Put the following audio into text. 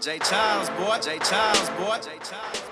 Jay Childs, boy. Jay Childs, boy. Jay Childs.